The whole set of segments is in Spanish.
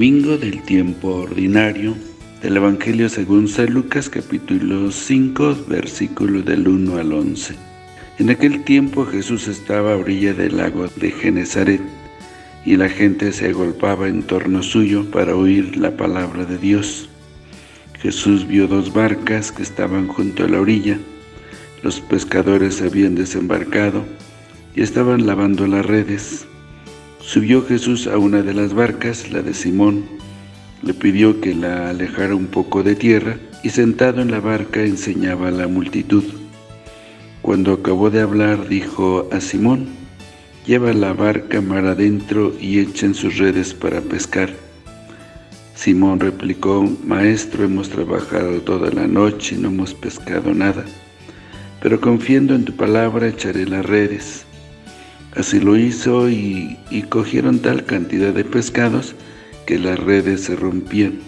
domingo del tiempo ordinario del Evangelio según San Lucas capítulo 5 versículo del 1 al 11. En aquel tiempo Jesús estaba a orilla del lago de Genezaret y la gente se agolpaba en torno suyo para oír la palabra de Dios. Jesús vio dos barcas que estaban junto a la orilla. Los pescadores habían desembarcado y estaban lavando las redes. Subió Jesús a una de las barcas, la de Simón, le pidió que la alejara un poco de tierra y sentado en la barca enseñaba a la multitud. Cuando acabó de hablar dijo a Simón, lleva la barca mar adentro y echen sus redes para pescar. Simón replicó, Maestro, hemos trabajado toda la noche y no hemos pescado nada, pero confiando en tu palabra echaré las redes. Así lo hizo y, y cogieron tal cantidad de pescados que las redes se rompían.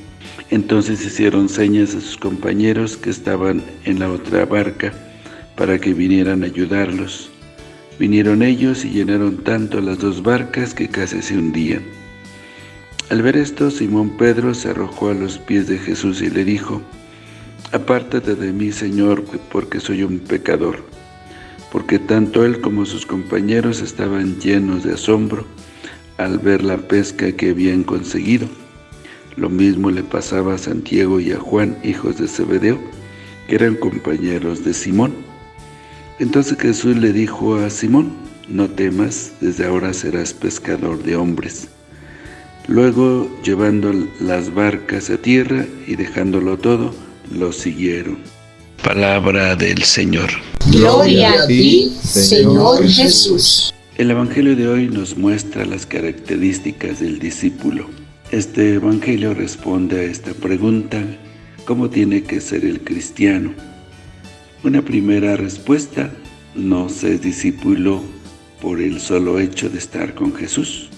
Entonces hicieron señas a sus compañeros que estaban en la otra barca para que vinieran a ayudarlos. Vinieron ellos y llenaron tanto las dos barcas que casi se hundían. Al ver esto, Simón Pedro se arrojó a los pies de Jesús y le dijo, Apártate de mí, Señor, porque soy un pecador. Porque tanto él como sus compañeros estaban llenos de asombro al ver la pesca que habían conseguido. Lo mismo le pasaba a Santiago y a Juan, hijos de Zebedeo, que eran compañeros de Simón. Entonces Jesús le dijo a Simón, No temas, desde ahora serás pescador de hombres. Luego, llevando las barcas a tierra y dejándolo todo, lo siguieron. Palabra del Señor. Gloria a ti, Señor Jesús. El Evangelio de hoy nos muestra las características del discípulo. Este Evangelio responde a esta pregunta, ¿cómo tiene que ser el cristiano? Una primera respuesta, no se es discípulo por el solo hecho de estar con Jesús.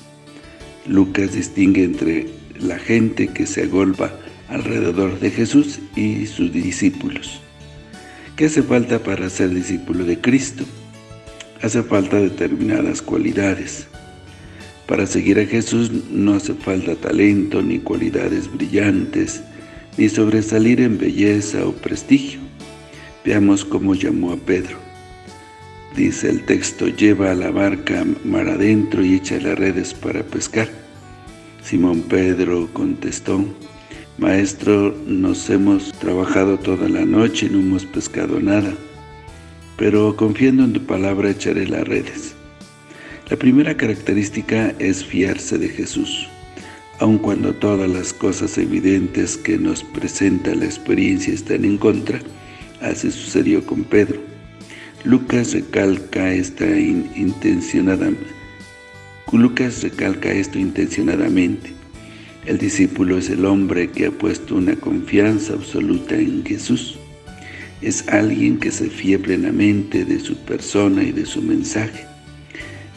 Lucas distingue entre la gente que se agolpa alrededor de Jesús y sus discípulos. ¿Qué hace falta para ser discípulo de Cristo? Hace falta determinadas cualidades. Para seguir a Jesús no hace falta talento, ni cualidades brillantes, ni sobresalir en belleza o prestigio. Veamos cómo llamó a Pedro. Dice el texto, lleva la barca mar adentro y echa las redes para pescar. Simón Pedro contestó, Maestro, nos hemos trabajado toda la noche y no hemos pescado nada, pero confiando en tu palabra echaré las redes. La primera característica es fiarse de Jesús, aun cuando todas las cosas evidentes que nos presenta la experiencia están en contra, así sucedió con Pedro. Lucas recalca esta intencionadamente. Lucas recalca esto intencionadamente. El discípulo es el hombre que ha puesto una confianza absoluta en Jesús. Es alguien que se fía plenamente de su persona y de su mensaje.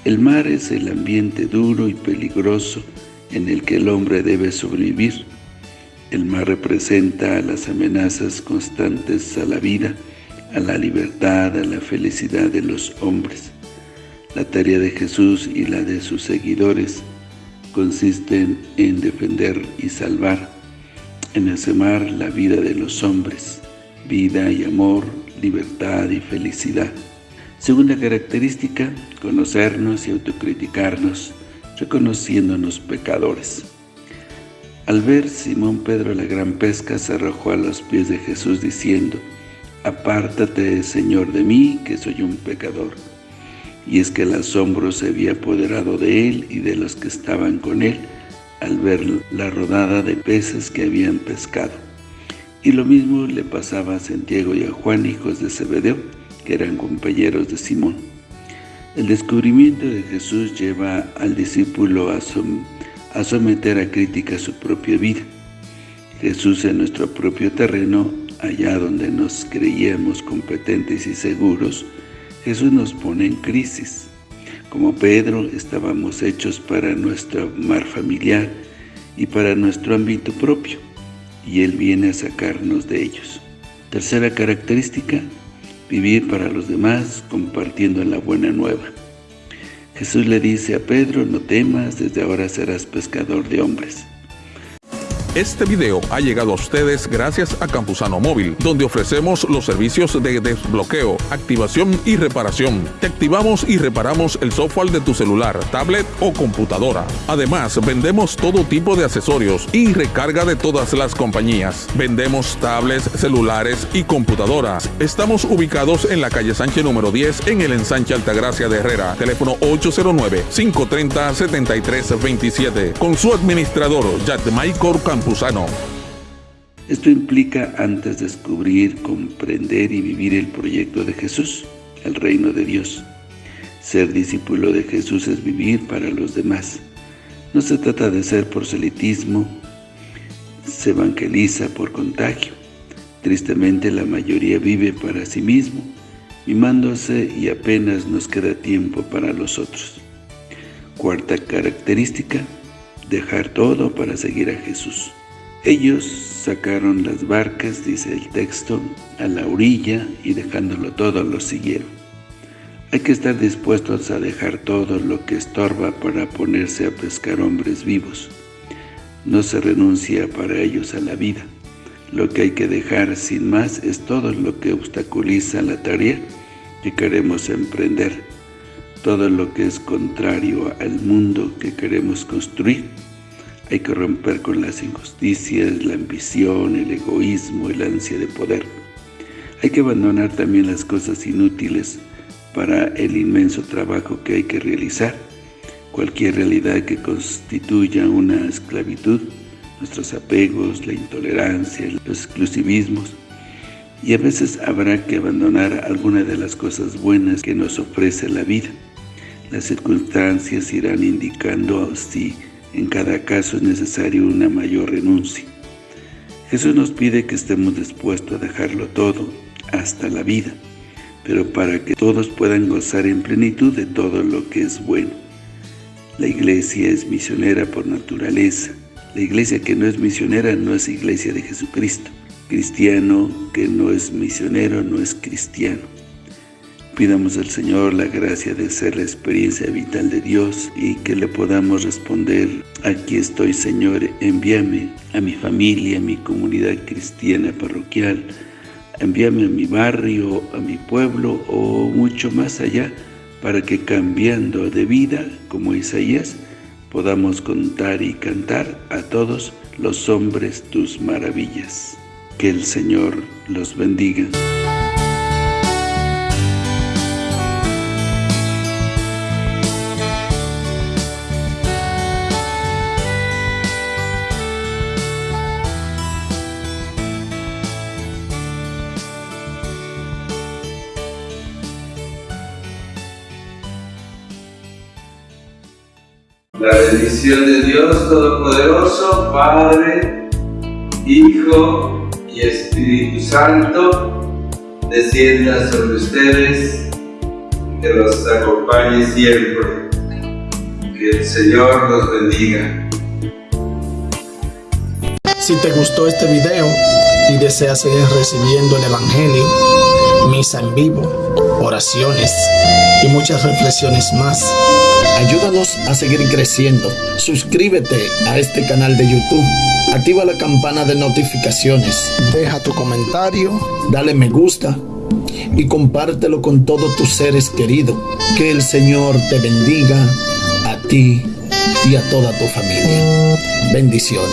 El mar es el ambiente duro y peligroso en el que el hombre debe sobrevivir. El mar representa las amenazas constantes a la vida, a la libertad, a la felicidad de los hombres. La tarea de Jesús y la de sus seguidores consisten en defender y salvar en ese mar la vida de los hombres, vida y amor, libertad y felicidad. Segunda característica, conocernos y autocriticarnos, reconociéndonos pecadores. Al ver Simón Pedro la gran pesca, se arrojó a los pies de Jesús diciendo, Apártate, Señor, de mí, que soy un pecador. Y es que el asombro se había apoderado de él y de los que estaban con él, al ver la rodada de peces que habían pescado. Y lo mismo le pasaba a Santiago y a Juan, hijos de Zebedeo, que eran compañeros de Simón. El descubrimiento de Jesús lleva al discípulo a, a someter a crítica su propia vida. Jesús en nuestro propio terreno allá donde nos creíamos competentes y seguros, Jesús nos pone en crisis. Como Pedro, estábamos hechos para nuestro mar familiar y para nuestro ámbito propio, y Él viene a sacarnos de ellos. Tercera característica, vivir para los demás compartiendo la buena nueva. Jesús le dice a Pedro, no temas, desde ahora serás pescador de hombres. Este video ha llegado a ustedes gracias a Campusano Móvil, donde ofrecemos los servicios de desbloqueo, activación y reparación. Te activamos y reparamos el software de tu celular, tablet o computadora. Además, vendemos todo tipo de accesorios y recarga de todas las compañías. Vendemos tablets, celulares y computadoras. Estamos ubicados en la calle Sánchez número 10 en el ensanche Altagracia de Herrera. Teléfono 809-530-7327. Con su administrador, Michael Esto implica antes descubrir, comprender y vivir el proyecto de Jesús, el reino de Dios. Ser discípulo de Jesús es vivir para los demás. No se trata de ser proselitismo, se evangeliza por contagio. Tristemente la mayoría vive para sí mismo, mimándose y apenas nos queda tiempo para los otros. Cuarta característica, dejar todo para seguir a Jesús. Ellos sacaron las barcas, dice el texto, a la orilla y dejándolo todo lo siguieron. Hay que estar dispuestos a dejar todo lo que estorba para ponerse a pescar hombres vivos. No se renuncia para ellos a la vida. Lo que hay que dejar sin más es todo lo que obstaculiza la tarea que queremos emprender todo lo que es contrario al mundo que queremos construir. Hay que romper con las injusticias, la ambición, el egoísmo, el ansia de poder. Hay que abandonar también las cosas inútiles para el inmenso trabajo que hay que realizar. Cualquier realidad que constituya una esclavitud, nuestros apegos, la intolerancia, los exclusivismos, y a veces habrá que abandonar alguna de las cosas buenas que nos ofrece la vida. Las circunstancias irán indicando si en cada caso es necesario una mayor renuncia. Jesús nos pide que estemos dispuestos a dejarlo todo, hasta la vida, pero para que todos puedan gozar en plenitud de todo lo que es bueno. La iglesia es misionera por naturaleza. La iglesia que no es misionera no es iglesia de Jesucristo. Cristiano que no es misionero no es cristiano. Pidamos al Señor la gracia de ser la experiencia vital de Dios y que le podamos responder, aquí estoy Señor, envíame a mi familia, a mi comunidad cristiana parroquial, envíame a mi barrio, a mi pueblo o mucho más allá, para que cambiando de vida, como Isaías, podamos contar y cantar a todos los hombres tus maravillas. Que el Señor los bendiga. La bendición de Dios Todopoderoso, Padre, Hijo y Espíritu Santo, descienda sobre ustedes, que los acompañe siempre. Que el Señor los bendiga. Si te gustó este video y deseas seguir recibiendo el Evangelio, misa en vivo, oraciones y muchas reflexiones más, Ayúdanos a seguir creciendo. Suscríbete a este canal de YouTube. Activa la campana de notificaciones. Deja tu comentario. Dale me gusta. Y compártelo con todos tus seres queridos. Que el Señor te bendiga a ti y a toda tu familia. Bendiciones.